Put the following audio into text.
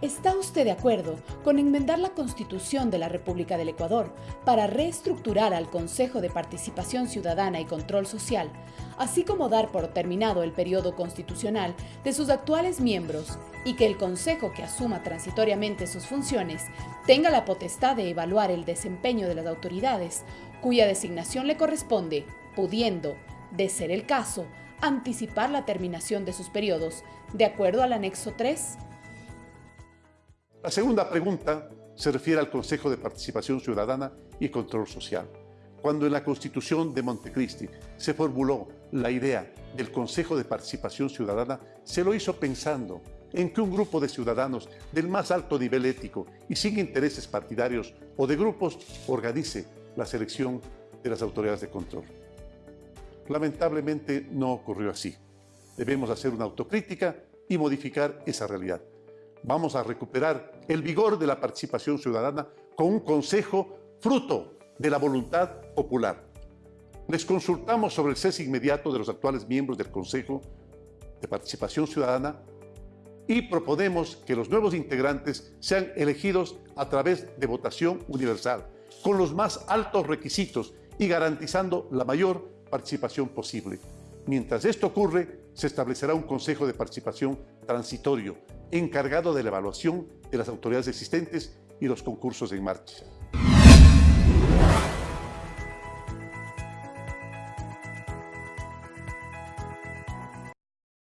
¿Está usted de acuerdo con enmendar la Constitución de la República del Ecuador para reestructurar al Consejo de Participación Ciudadana y Control Social, así como dar por terminado el periodo constitucional de sus actuales miembros y que el Consejo que asuma transitoriamente sus funciones tenga la potestad de evaluar el desempeño de las autoridades cuya designación le corresponde, pudiendo, de ser el caso, anticipar la terminación de sus periodos, de acuerdo al anexo 3 la segunda pregunta se refiere al Consejo de Participación Ciudadana y Control Social. Cuando en la Constitución de Montecristi se formuló la idea del Consejo de Participación Ciudadana, se lo hizo pensando en que un grupo de ciudadanos del más alto nivel ético y sin intereses partidarios o de grupos organice la selección de las autoridades de control. Lamentablemente no ocurrió así. Debemos hacer una autocrítica y modificar esa realidad. Vamos a recuperar el vigor de la participación ciudadana con un consejo fruto de la voluntad popular. Les consultamos sobre el cese inmediato de los actuales miembros del Consejo de Participación Ciudadana y proponemos que los nuevos integrantes sean elegidos a través de votación universal, con los más altos requisitos y garantizando la mayor participación posible. Mientras esto ocurre, se establecerá un Consejo de Participación transitorio, encargado de la evaluación de las autoridades existentes y los concursos en marcha.